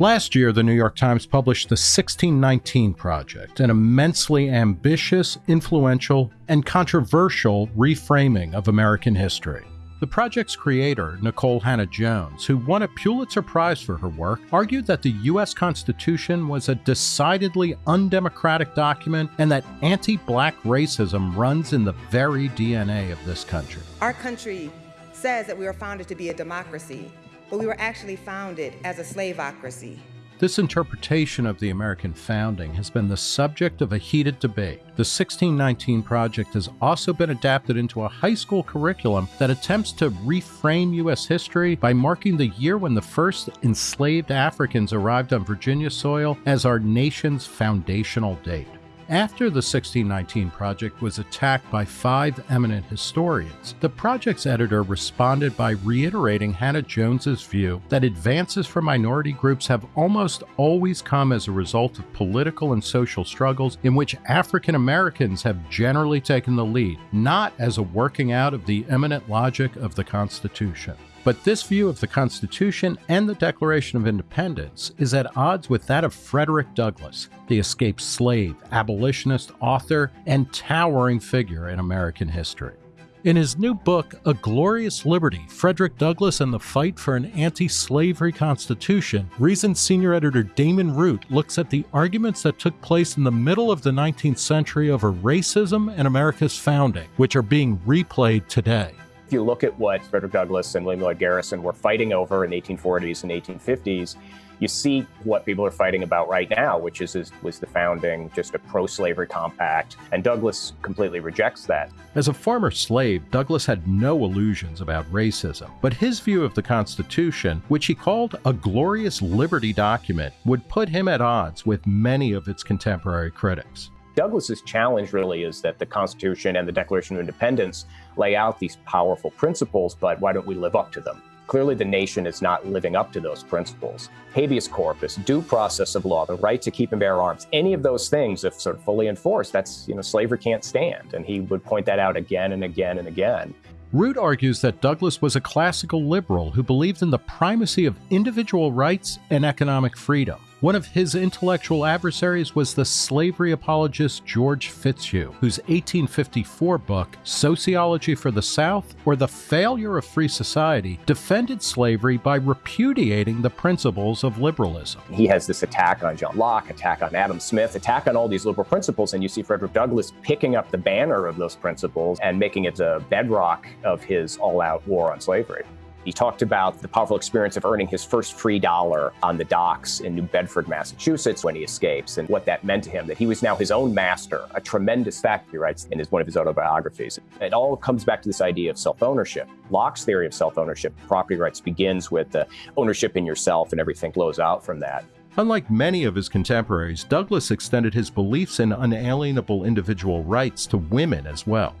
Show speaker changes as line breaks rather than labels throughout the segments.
Last year, the New York Times published the 1619 Project, an immensely ambitious, influential, and controversial reframing of American history. The project's creator, Nikole Hannah-Jones, who won a Pulitzer Prize for her work, argued that the U.S. Constitution was a decidedly undemocratic document and that anti black racism runs in the very DNA of this country.
Our country says that we were founded to be a democracy, but we were actually founded as a slaveocracy.
This interpretation of the American founding has been the subject of a heated debate. The 1619 Project has also been adapted into a high school curriculum that attempts to reframe U.S. history by marking the year when the first enslaved Africans arrived on Virginia soil as our nation's foundational date. After the 1619 Project was attacked by five eminent historians, the project's editor responded by reiterating Hannah-Jones's view that advances for minority groups have almost always come as a result of political and social struggles in which African Americans have generally taken the lead, not as a working out of the immanent logic of the Constitution. But this view of the Constitution and the Declaration of Independence is at odds with that of Frederick Douglass, the escaped slave, abolitionist, author, and towering figure in American history. In his new book, A Glorious Liberty Frederick Douglass and the Fight for an Anti Slavery Constitution, Reason senior editor Damon Root looks at the arguments that took place in the middle of the 19th century over racism and America's founding, which are being replayed today.
If you look at what Frederick Douglass and William Lloyd Garrison were fighting over in the 1840s and 1850s, you see what people are fighting about right now, which is, is was the founding just a pro-slavery compact, and Douglass completely rejects that.
As a former slave, Douglass had no illusions about racism, but his view of the Constitution, which he called a glorious liberty document, would put him at odds with many of its contemporary critics.
Douglass's challenge really is that the Constitution and the Declaration of Independence lay out these powerful principles, but why don't we live up to them? Clearly, the nation is not living up to those principles. Habeas corpus, due process of law, the right to keep and bear arms, any of those things, if sort of fully enforced, that's, you know, slavery can't stand. And he would point that out again and again and again.
Root argues that Douglass was a classical liberal who believed in the primacy of individual rights and economic freedom. One of his intellectual adversaries was the slavery apologist George Fitzhugh, whose 1854 book, Sociology for the South or the Failure of Free Society, defended slavery by repudiating the principles of liberalism.
He has this attack on John Locke, attack on Adam Smith, attack on all these liberal principles, and you see Frederick Douglass picking up the banner of those principles and making it the bedrock of his all out war on slavery. He talked about the powerful experience of earning his first free dollar on the docks in New Bedford, Massachusetts when he escapes and what that meant to him, that he was now his own master, a tremendous fact, he writes in his, one of his autobiographies. It all comes back to this idea of self-ownership. Locke's theory of self-ownership, property rights, begins with the ownership in yourself and everything flows out from that.
Unlike many of his contemporaries, Douglass extended his beliefs in unalienable individual rights to women as well.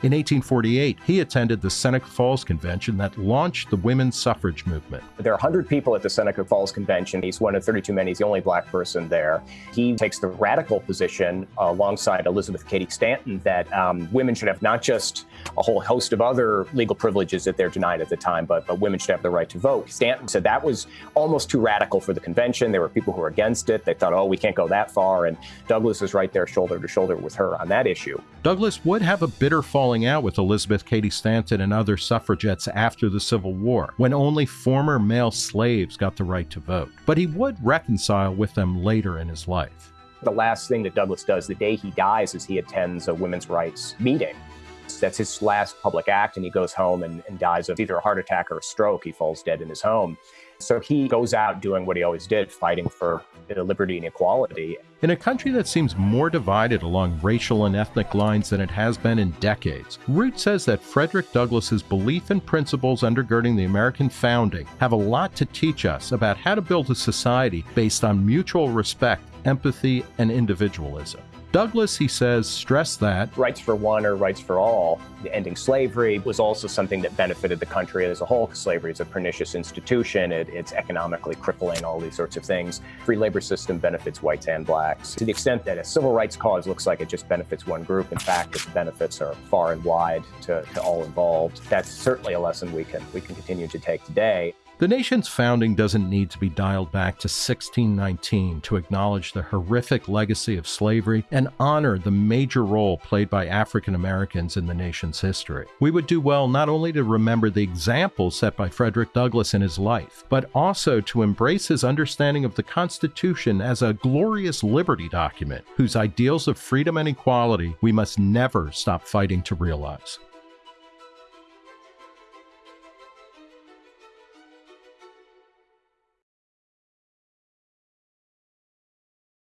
In 1848, he attended the Seneca Falls Convention that launched the women's suffrage movement.
There are 100 people at the Seneca Falls Convention. He's one of 32 men. He's the only black person there. He takes the radical position uh, alongside Elizabeth Cady Stanton that um, women should have not just a whole host of other legal privileges that they're denied at the time, but, but women should have the right to vote. Stanton said that was almost too radical for the convention. There were people who were against it. They thought, oh, we can't go that far. And Douglass was right there shoulder to shoulder with her on that issue.
Douglass would have a bitter fall falling out with Elizabeth Cady Stanton and other suffragettes after the Civil War, when only former male slaves got the right to vote. But he would reconcile with them later in his life.
The last thing that Douglass does the day he dies is he attends a women's rights meeting. That's his last public act, and he goes home and, and dies of either a heart attack or a stroke. He falls dead in his home. So he goes out doing what he always did, fighting for liberty and equality.
In a country that seems more divided along racial and ethnic lines than it has been in decades, Root says that Frederick Douglass's belief and principles undergirding the American founding have a lot to teach us about how to build a society based on mutual respect, empathy, and individualism. Douglass, he says, stressed that
rights for one or rights for all. Ending slavery was also something that benefited the country as a whole because slavery is a pernicious institution. It, it's economically crippling, all these sorts of things. Free labor system benefits whites and blacks. To the extent that a civil rights cause looks like it just benefits one group, in fact, its benefits are far and wide to, to all involved. That's certainly a lesson we can, we can continue to take today.
The nation's founding doesn't need to be dialed back to 1619 to acknowledge the horrific legacy of slavery and honor the major role played by African Americans in the nation's history. We would do well not only to remember the example set by Frederick Douglass in his life, but also to embrace his understanding of the Constitution as a glorious liberty document whose ideals of freedom and equality we must never stop fighting to realize.